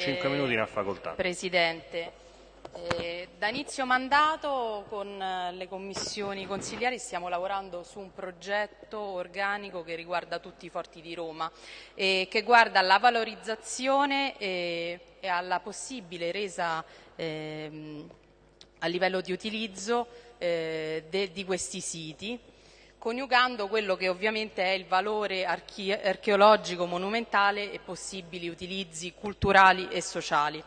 5 minuti ne ha facoltà. Presidente. Eh, da inizio mandato con eh, le commissioni consigliari stiamo lavorando su un progetto organico che riguarda tutti i forti di Roma e che guarda alla valorizzazione e, e alla possibile resa eh, a livello di utilizzo eh, de, di questi siti coniugando quello che ovviamente è il valore arche archeologico monumentale e possibili utilizzi culturali e sociali.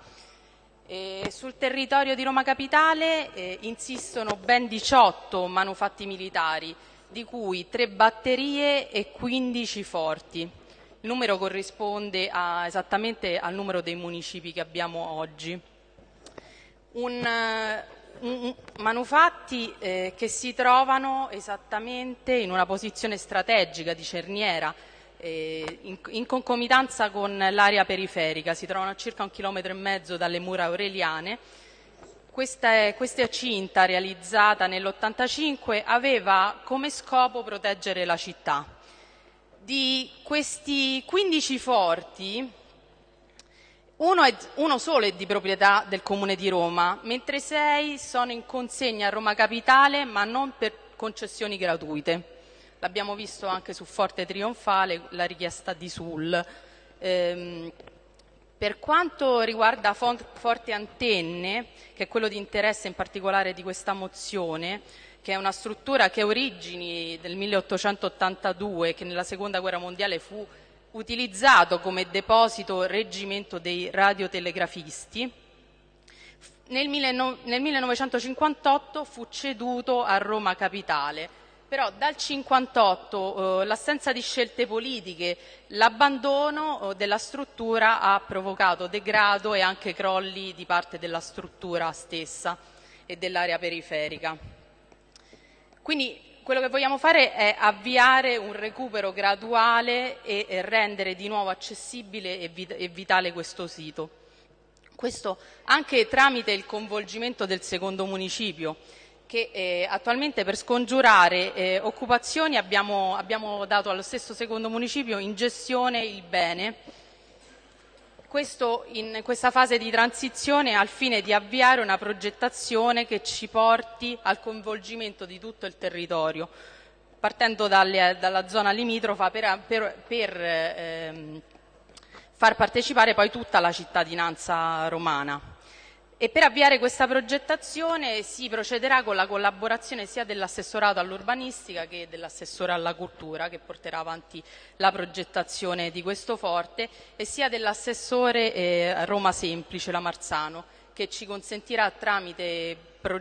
E sul territorio di Roma Capitale eh, insistono ben 18 manufatti militari, di cui 3 batterie e 15 forti. Il numero corrisponde a, esattamente al numero dei municipi che abbiamo oggi. Un, manufatti eh, che si trovano esattamente in una posizione strategica di cerniera, eh, in, in, concomitanza con l'area periferica, si trovano a circa un chilometro e mezzo dalle mura aureliane. Questa, questa cinta realizzata nell'85 aveva come scopo proteggere la città. Di questi 15 forti, uno, è, uno, solo è di proprietà del Comune di Roma, mentre sei sono in consegna a Roma Capitale, ma non per concessioni gratuite l'abbiamo visto anche su Forte Trionfale, la richiesta di Sul. Ehm, per quanto riguarda Forte Antenne, che è quello di interesse in particolare di questa mozione, che è una struttura che ha origini del 1882, che nella Seconda Guerra Mondiale fu utilizzato come deposito reggimento dei radiotelegrafisti, nel, 1958 fu ceduto a Roma Capitale però dal 58 eh, l'assenza di scelte politiche, l'abbandono eh, della struttura ha provocato degrado e anche crolli di parte della struttura stessa e dell'area periferica. Quindi quello che vogliamo fare è avviare un recupero graduale e, e rendere di nuovo accessibile e, vit e vitale questo sito. Questo anche tramite il coinvolgimento del secondo municipio che eh, attualmente per scongiurare eh, occupazioni abbiamo, abbiamo, dato allo stesso secondo municipio in gestione il bene. Questo in questa fase di transizione al fine di avviare una progettazione che ci porti al coinvolgimento di tutto il territorio, partendo dalle, dalla zona limitrofa per, per, per ehm, far partecipare poi tutta la cittadinanza romana. E per avviare questa progettazione si procederà con la collaborazione sia dell'assessorato all'urbanistica che dell'assessore alla cultura che porterà avanti la progettazione di questo forte e sia dell'assessore eh, Roma Semplice, la Marzano, che ci consentirà tramite, pro,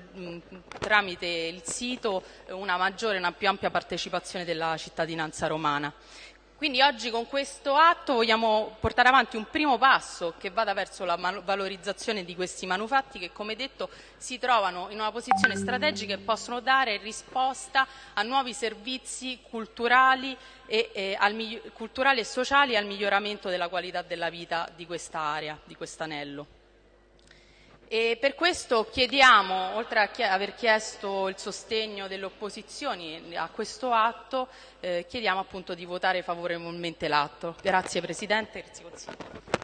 tramite il sito una maggiore, una più ampia partecipazione della cittadinanza romana. Quindi oggi con questo atto vogliamo portare avanti un primo passo che vada verso la valorizzazione di questi manufatti che come detto si trovano in una posizione strategica e possono dare risposta a nuovi servizi culturali e, e, al, culturali e sociali e al miglioramento della qualità della vita di questa area, di quest'anello. E per questo chiediamo, oltre a aver chiesto il sostegno delle opposizioni a questo atto, eh, chiediamo appunto di votare favorevolmente l'atto. Grazie Presidente, grazie Consiglio.